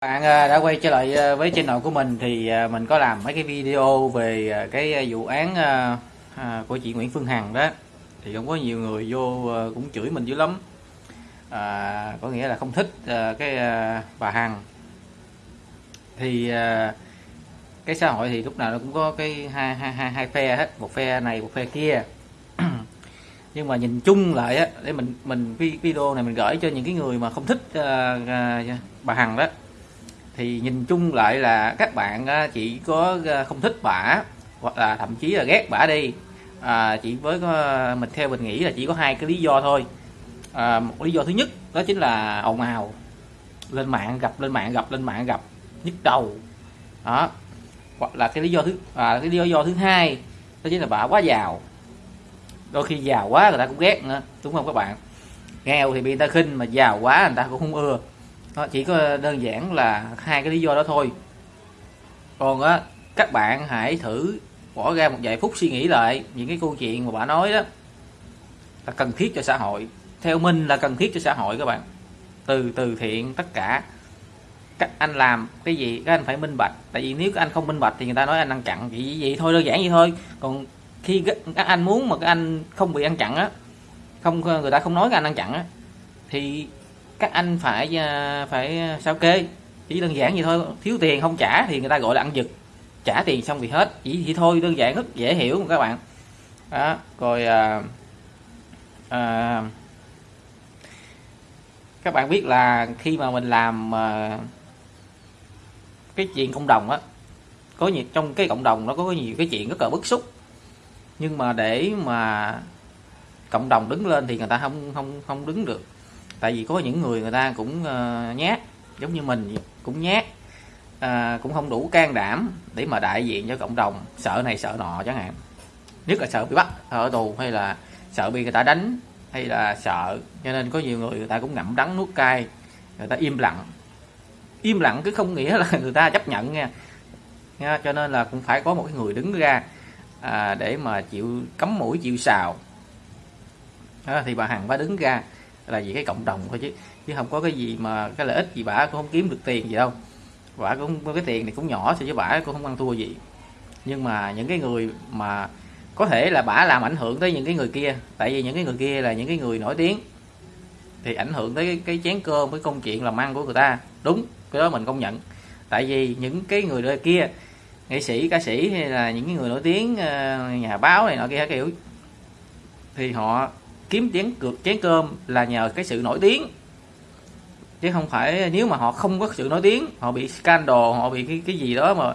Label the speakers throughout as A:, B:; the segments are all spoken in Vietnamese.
A: bạn à, đã quay trở lại à, với channel của mình thì à, mình có làm mấy cái video về cái vụ án của chị Nguyễn Phương Hằng đó. Thì cũng có nhiều người vô cũng chửi mình dữ lắm. À, có nghĩa là không thích cái bà Hằng. Thì cái xã hội thì lúc nào nó cũng có cái hai hai hai hai phe hết. Một phe này một phe kia. Nhưng mà nhìn chung lại á để mình mình video này mình gửi cho những cái người mà không thích bà Hằng đó thì nhìn chung lại là các bạn ờ, chỉ có ờ, không thích bả hoặc là thậm chí là ghét bả đi. À, chỉ với ờ, mình theo mình nghĩ là chỉ có hai cái lý do thôi. À, một lý do thứ nhất đó chính là ồn ào. Lên mạng gặp lên mạng gặp lên mạng gặp nhức đầu. Đó. Hoặc là cái lý do thứ à, cái lý do thứ hai đó chính là bà quá giàu. Đôi khi giàu quá người ta cũng ghét nữa đúng không các bạn? Nghèo thì bị người ta khinh mà giàu quá người ta cũng không ưa đó, chỉ có đơn giản là hai cái lý do đó thôi. Còn á các bạn hãy thử bỏ ra một vài phút suy nghĩ lại những cái câu chuyện mà bà nói đó là cần thiết cho xã hội. Theo mình là cần thiết cho xã hội các bạn. Từ từ thiện tất cả. Các anh làm cái gì các anh phải minh bạch. Tại vì nếu các anh không minh bạch thì người ta nói anh ăn chặn vậy vậy thôi đơn giản vậy thôi. Còn khi các anh muốn mà các anh không bị ăn chặn á không người ta không nói các anh ăn chặn á thì các anh phải à, phải à, sao kê? Chỉ đơn giản vậy thôi thiếu tiền không trả thì người ta gọi là ăn giật. Trả tiền xong thì hết. Chỉ vậy thôi đơn giản rất dễ hiểu các bạn. Đó rồi à, à, các bạn biết là khi mà mình làm à, cái chuyện cộng đồng á có nhiều trong cái cộng đồng nó có nhiều cái chuyện rất là bức xúc. Nhưng mà để mà cộng đồng đứng lên thì người ta không không không đứng được tại vì có những người người ta cũng uh, nhát giống như mình cũng nhát à, cũng không đủ can đảm để mà đại diện cho cộng đồng sợ này sợ nọ chẳng hạn. Nhất là sợ bị bắt ở tù hay là sợ bị người ta đánh hay là sợ. Cho nên có nhiều người người ta cũng ngậm đắng nuốt cay người ta im lặng. Im lặng cứ không nghĩa là người ta chấp nhận nha, nha cho nên là cũng phải có một cái người đứng ra à, để mà chịu cấm mũi chịu sào. À, thì bà hằng phải đứng ra là vì cái cộng đồng thôi chứ. Chứ không có cái gì mà cái lợi ích gì bả cũng không kiếm được tiền gì đâu. Bả cũng cái tiền này cũng nhỏ so với bả cũng không ăn thua gì. Nhưng mà những cái người mà có thể là bả làm ảnh hưởng tới những cái người kia tại vì những cái người kia là những cái người nổi tiếng thì ảnh hưởng tới cái, cái chén cơm với công chuyện làm ăn của người ta. Đúng cái đó mình công nhận. Tại vì những cái người kia nghệ sĩ ca sĩ hay là những cái người nổi tiếng ờ, nhà báo này nọ kia kiểu thì họ kiếm chén cược chén cơm là nhờ cái sự nổi tiếng. Chứ không phải nếu mà họ không có sự nổi tiếng họ bị scandal họ bị cái cái gì đó mà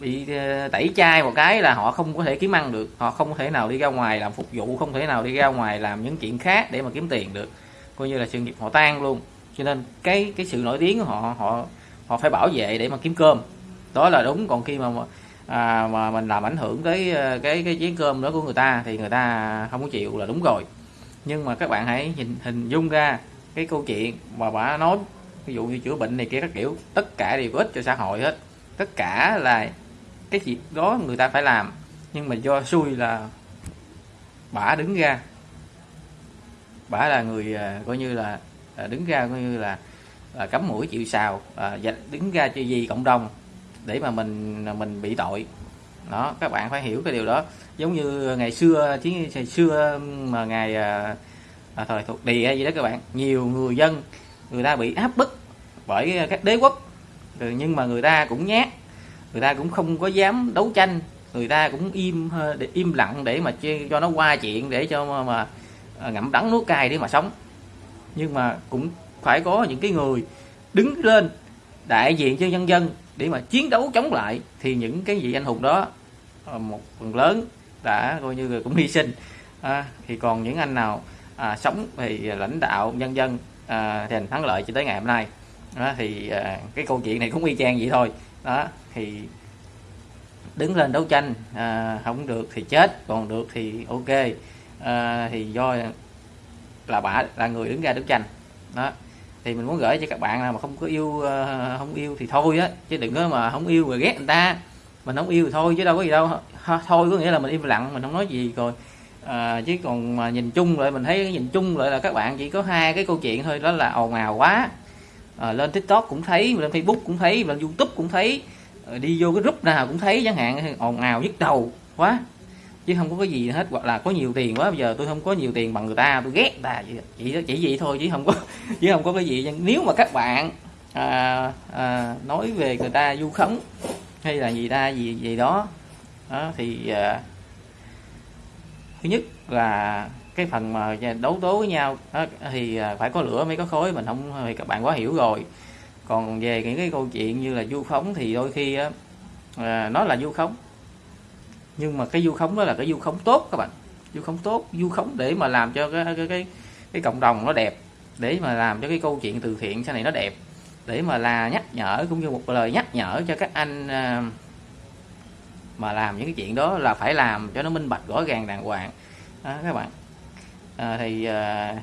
A: bị ờ, tẩy chai một cái là họ không có thể kiếm ăn được. Họ không có thể nào đi ra ngoài làm phục vụ không thể nào đi ra ngoài làm những chuyện khác để mà kiếm tiền được. Coi như là sự nghiệp họ tan luôn. Cho nên cái cái sự nổi tiếng của họ họ họ phải bảo vệ để mà kiếm cơm. Đó là đúng. Còn khi mà à, mà mình làm ảnh hưởng tới ờ, cái cái chén cơm đó của người ta thì người ta không có chịu là đúng rồi nhưng mà các bạn hãy nhìn hình dung ra cái câu chuyện mà bà nói ví dụ như chữa bệnh này kia các kiểu tất cả đều có ích cho xã hội hết. Tất cả là cái chuyện đó người ta phải làm nhưng mà do xui là bà đứng ra. Bà là người à, coi như là à, đứng ra coi như là, là cấm mũi chịu sào à, đứng ra cho gì cộng đồng để mà mình à, mình bị tội đó các bạn phải hiểu cái điều đó. Giống như ngày xưa chứ ngày xưa mà ngày à, à, thời thuộc địa gì đó các bạn nhiều người dân người ta bị áp bức bởi các đế quốc. Ừ, nhưng mà người ta cũng nhát người ta cũng không có dám đấu tranh người ta cũng im im lặng để mà cho nó qua chuyện để cho mà, mà à, ngậm đắng nuốt cay để mà sống. Nhưng mà cũng phải có những cái người đứng lên đại diện cho nhân dân để mà chiến đấu chống lại thì những cái vị anh hùng đó ờ, một phần lớn đã coi như là cũng hy sinh. À, thì còn những anh nào à, sống thì lãnh đạo nhân dân à, thành thắng lợi cho tới ngày hôm nay. Đó, thì à, cái câu chuyện này cũng y chang vậy thôi. Đó thì đứng lên đấu tranh à, không được thì chết còn được thì ok. À, thì do là bà là người đứng ra đấu tranh. Đó thì mình muốn gửi cho các bạn là mà không có yêu ờ, không yêu thì thôi á chứ đừng có mà không yêu rồi ghét người ta. Mình không yêu thì thôi chứ đâu có gì đâu. Thôi có nghĩa là mình im lặng mình không nói gì rồi. À, chứ còn mà nhìn chung lại mình thấy nhìn chung lại là các bạn chỉ có hai cái câu chuyện thôi đó là ồn ào quá. À, lên tiktok cũng thấy lên facebook cũng thấy lên youtube cũng thấy. À, đi vô cái group nào cũng thấy chẳng hạn ồn ào nhức đầu quá chứ không có cái gì hết hoặc là có nhiều tiền quá bây giờ tôi không có nhiều tiền bằng người ta tôi ghét ta chỉ chỉ vậy thôi chứ không có chứ không có cái gì. Nếu mà các bạn à, à, nói về người ta du khống hay là gì ta gì gì đó, đó thì à, thứ nhất là cái phần mà đấu tố với nhau đó, thì à, phải có lửa mới có khói mình không thì các bạn quá hiểu rồi. Còn về những cái câu chuyện như là du khống thì đôi khi à, nó là du khống nhưng mà cái du khống đó là cái du khống tốt các bạn. Du khống tốt du khống để mà làm cho cái cái cái, cái cộng đồng nó đẹp để mà làm cho cái câu chuyện từ thiện sau này nó đẹp để mà là nhắc nhở cũng như một lời nhắc nhở cho các anh à, mà làm những cái chuyện đó là phải làm cho nó minh bạch rõ ràng đàng hoàng. Đó, các bạn. À, thì à,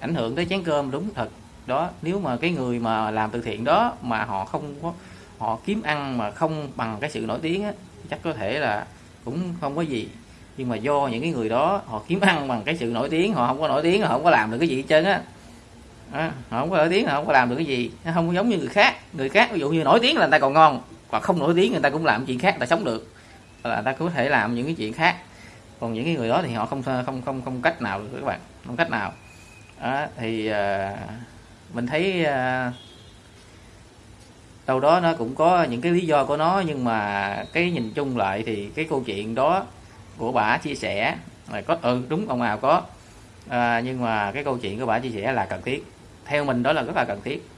A: ảnh hưởng tới chén cơm đúng thật. Đó nếu mà cái người mà làm từ thiện đó mà họ không có họ kiếm ăn mà không bằng cái sự nổi tiếng á, chắc có thể là cũng không có gì. Nhưng mà do những cái người đó họ kiếm ăn bằng cái sự nổi tiếng họ không có nổi tiếng họ không có làm được cái gì hết trơn á. À, họ không có nổi tiếng họ không có làm được cái gì. Nó không giống như người khác. Người khác ví dụ như nổi tiếng là người ta còn ngon hoặc không nổi tiếng người ta cũng làm chuyện khác người ta sống được. Là người ta có thể làm những cái chuyện khác. Còn những cái người đó thì họ không không không không cách nào được các bạn. Không cách nào. À, thì uh, mình thấy uh, đâu đó nó cũng có những cái lý do của nó nhưng mà cái nhìn chung lại thì cái câu chuyện đó của bà chia sẻ là có ừ đúng ông nào có. À, nhưng mà cái câu chuyện của bà chia sẻ là cần thiết. Theo mình đó là rất là cần thiết.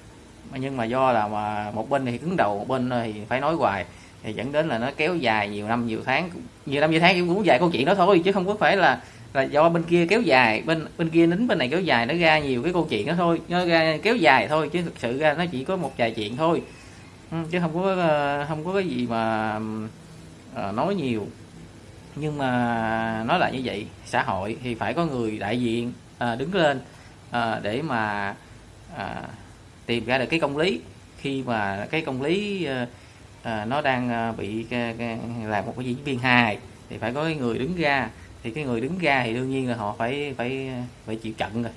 A: Nhưng mà do là mà một bên thì cứng đầu một bên thì phải nói hoài. Thì dẫn đến là nó kéo dài nhiều năm nhiều tháng nhiều năm nhiều tháng cũng dài câu chuyện đó thôi chứ không có phải là là do bên kia kéo dài bên bên kia nín bên này kéo dài nó ra nhiều cái câu chuyện đó thôi. Nó ra kéo dài thôi chứ thực sự ra nó chỉ có một vài chuyện thôi ừ, chứ không có ờ, không có cái gì mà uh, nói nhiều. Nhưng mà nói lại như vậy xã hội thì phải có người đại diện uh, đứng lên uh, để mà uh, tìm ra được cái công lý. Khi mà cái công lý uh, nó đang bị làm một cái diễn viên hài thì phải có cái người đứng ra. Thì cái người đứng ra thì đương nhiên là họ phải phải phải chịu trận rồi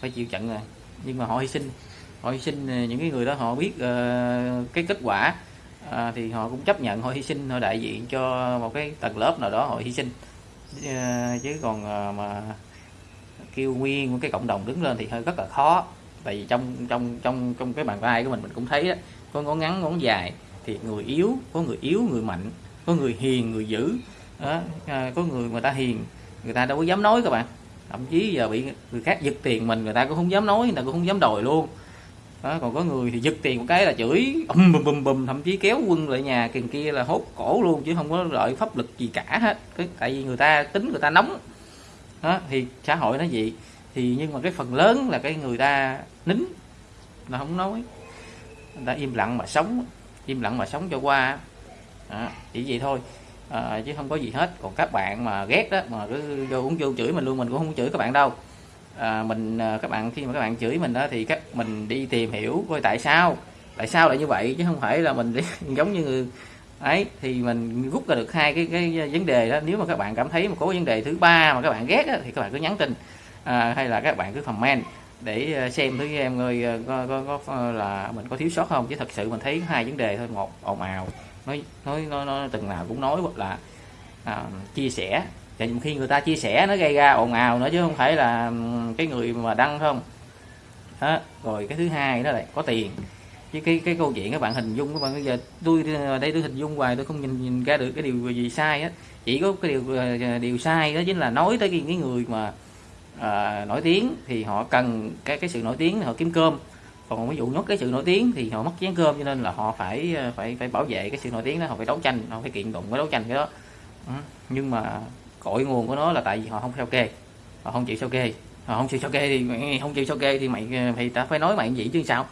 A: phải chịu trận rồi. Nhưng mà họ hy sinh họ hy sinh ờ, những cái người đó họ biết uh, cái kết quả uh, thì họ cũng chấp nhận họ hy sinh họ đại diện cho một cái tầng lớp nào đó họ hy sinh. Uh, chứ còn uh, mà kêu nguyên một cái cộng đồng đứng lên thì hơi rất là khó. Tại vì trong trong trong trong cái bàn tay của mình mình cũng thấy đó có ngón ngắn ngón dài thì người yếu có người yếu người mạnh có người hiền người dữ đó, à, có người người ta hiền người ta đâu có dám nói các bạn. Thậm chí giờ bị người khác giật tiền mình người ta cũng không dám nói người ta cũng không dám đòi luôn đó, còn có người thì giật tiền một cái là chửi um, bùm bùm bùm thậm chí kéo quân lại nhà kiền kia là hốt cổ luôn chứ không có đợi pháp lực gì cả hết. Cái tại vì người ta tính người ta nóng. Đó, thì xã hội nó gì thì nhưng mà cái phần lớn là cái người ta nín là không nói. Người ta im lặng mà sống im lặng mà sống cho qua. Đó, chỉ vậy thôi. À, chứ không có gì hết. Còn các bạn mà ghét đó mà cứ vô uống vô chửi mình luôn mình cũng không chửi các bạn đâu à, mình à, các bạn khi mà các bạn chửi mình đó thì các mình đi tìm hiểu coi tại sao. Tại sao lại như vậy? Chứ không phải là mình giống như người ấy. Thì mình rút ra được hai cái cái vấn đề đó. Nếu mà các bạn cảm thấy một có vấn đề thứ ba mà các bạn ghét đó, thì các bạn cứ nhắn tin. À, hay là các bạn cứ comment để à, xem thử em ơi à, có, có, có, có là mình có thiếu sót không? Chứ thật sự mình thấy hai vấn đề thôi một ồn ào. Nói nói nó, nó từng nào cũng nói hoặc là à, chia sẻ và khi người ta chia sẻ nó gây ra ồn ào nữa chứ không phải là cái người mà đăng không đó. rồi cái thứ hai đó là có tiền chứ cái cái câu chuyện các bạn hình dung các bạn bây giờ tôi đây tôi hình dung hoài tôi không nhìn, nhìn ra được cái điều gì sai á chỉ có cái điều ờ, điều sai đó chính là nói tới cái, người mà à, nổi tiếng thì họ cần cái cái sự nổi tiếng họ kiếm cơm còn ví dụ nhốt cái sự nổi tiếng thì họ mất chén cơm cho nên là họ phải ờ, phải phải bảo vệ cái sự nổi tiếng đó họ phải đấu tranh họ phải kiện tụng cái đấu tranh cái đó ừ. nhưng mà cội nguồn của nó là tại vì họ không sao kê. Họ không chịu sao kê. Họ không chịu sao kê thì mày không chịu sao kê thì mày thì ta phải nói mày vậy chứ sao?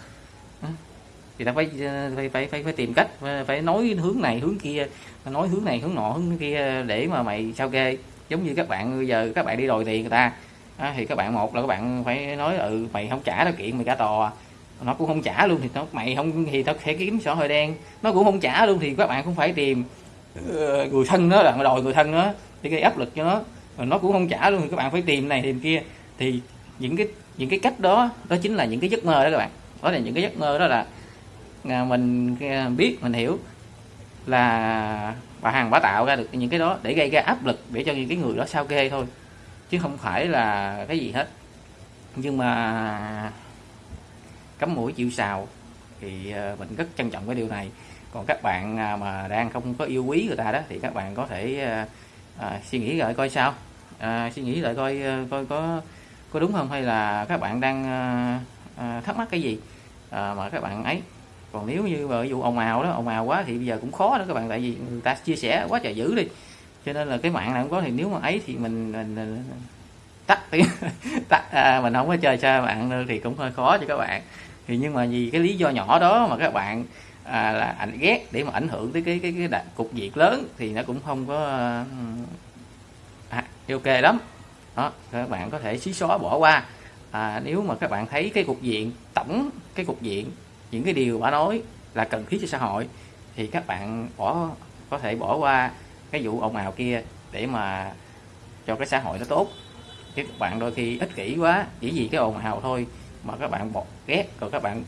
A: Thì ta phải phải phải phải, phải tìm cách phải nói hướng này hướng kia nói hướng này hướng nọ hướng kia để mà mày sao kê. Giống như các bạn bây giờ các bạn đi đòi tiền người ta à, thì các bạn một là các bạn phải nói ừ mày không trả tao kiện mày cả tòa nó cũng không trả luôn thì nó mày không thì tao sẽ kiếm sổ hơi đen. Nó cũng không trả luôn thì các bạn cũng phải tìm Ờ, người thân nó là đòi người thân nó để gây áp lực cho nó rồi nó cũng không trả luôn thì các bạn phải tìm này, tìm kia. Thì những cái những cái cách đó đó chính là những cái giấc mơ đó các bạn. Đó là những cái giấc mơ đó là à, mình à, biết, mình hiểu là bà hàng bà tạo ra được những cái đó để gây ra áp lực để cho những cái người đó sao kê thôi, chứ không phải là cái gì hết. Nhưng mà cắm mũi chịu sào thì ờ, mình rất trân trọng cái điều này còn các bạn à, mà đang không có yêu quý người ta đó thì các bạn có thể à, à suy nghĩ lại coi sao. À, suy nghĩ lại coi à, coi có có đúng không hay là các bạn đang à, thắc mắc cái gì à, mà các bạn ấy. Còn nếu như ví dụ ồn ào đó ồn ào quá thì bây giờ cũng khó đó các bạn tại vì người ta chia sẻ quá trời dữ đi. Cho nên là cái mạng này cũng có thì nếu mà ấy thì mình, mình, mình tắt tiếng tắt à, mình không có chơi xa bạn nữa thì cũng hơi khó cho các bạn. Thì nhưng mà vì cái lý do nhỏ đó mà các bạn à, là ảnh ghét để mà ảnh hưởng tới cái cái cái, cái cục diện lớn thì nó cũng không có ừ, à, ok lắm. Đó các bạn có thể xí xóa bỏ qua. À, nếu mà các bạn thấy cái cục diện tổng cái cục diện những cái điều bà nói là cần thiết cho xã hội thì các bạn bỏ có thể bỏ qua cái vụ ồn ào kia để mà cho cái xã hội nó tốt. Chứ các bạn đôi khi ích kỷ quá chỉ vì cái ồn ào thôi mà các bạn bọt ghét rồi các bạn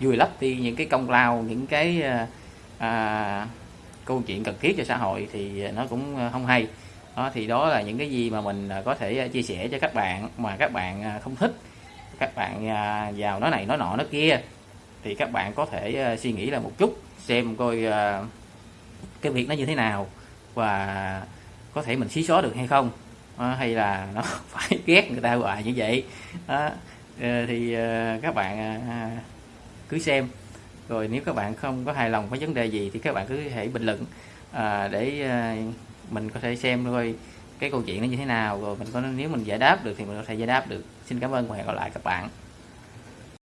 A: vùi lấp đi những cái công lao những cái ờ, à, câu chuyện cần thiết cho xã hội thì nó cũng ờ, không hay. Đó thì đó là những cái gì mà mình ờ, có thể chia sẻ cho các bạn mà các bạn không thích các bạn vào nói này nói nọ nói kia thì các bạn có thể suy nghĩ là một chút xem coi cái việc nó như thế nào và có thể mình xí xóa được hay không. Hay là nó phải ghét người ta hoài như vậy. Đó. Thì các bạn cứ xem. Rồi nếu các bạn không có hài lòng với vấn đề gì thì các bạn cứ hãy bình luận à, để à, mình có thể xem thôi cái câu chuyện nó như thế nào. Rồi mình có nếu mình giải đáp được thì mình có thể giải đáp được. Xin cảm ơn và hẹn gặp lại các bạn.